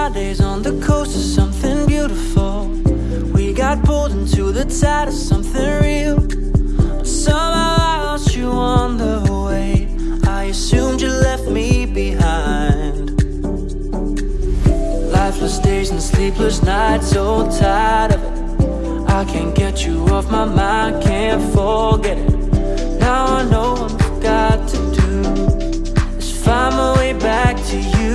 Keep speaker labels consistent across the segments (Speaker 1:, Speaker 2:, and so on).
Speaker 1: Fridays on the coast of something beautiful. We got pulled into the tide of something real. But somehow I lost you on the way. I assumed you left me behind. Lifeless days and sleepless nights, so tired of it. I can't get you off my mind, can't forget it. Now I know I've got to do. Is find my way back to you.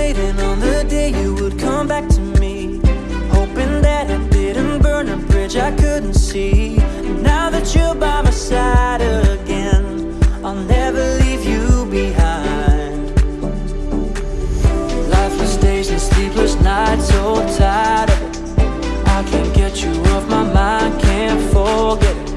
Speaker 1: waiting on the day you would come back to me. Hoping that I didn't burn a bridge I couldn't see. Now that you're by my side again I'll never leave you behind. Lifeless days and sleepless nights, so tired of it. I can't get you off my mind, can't forget it.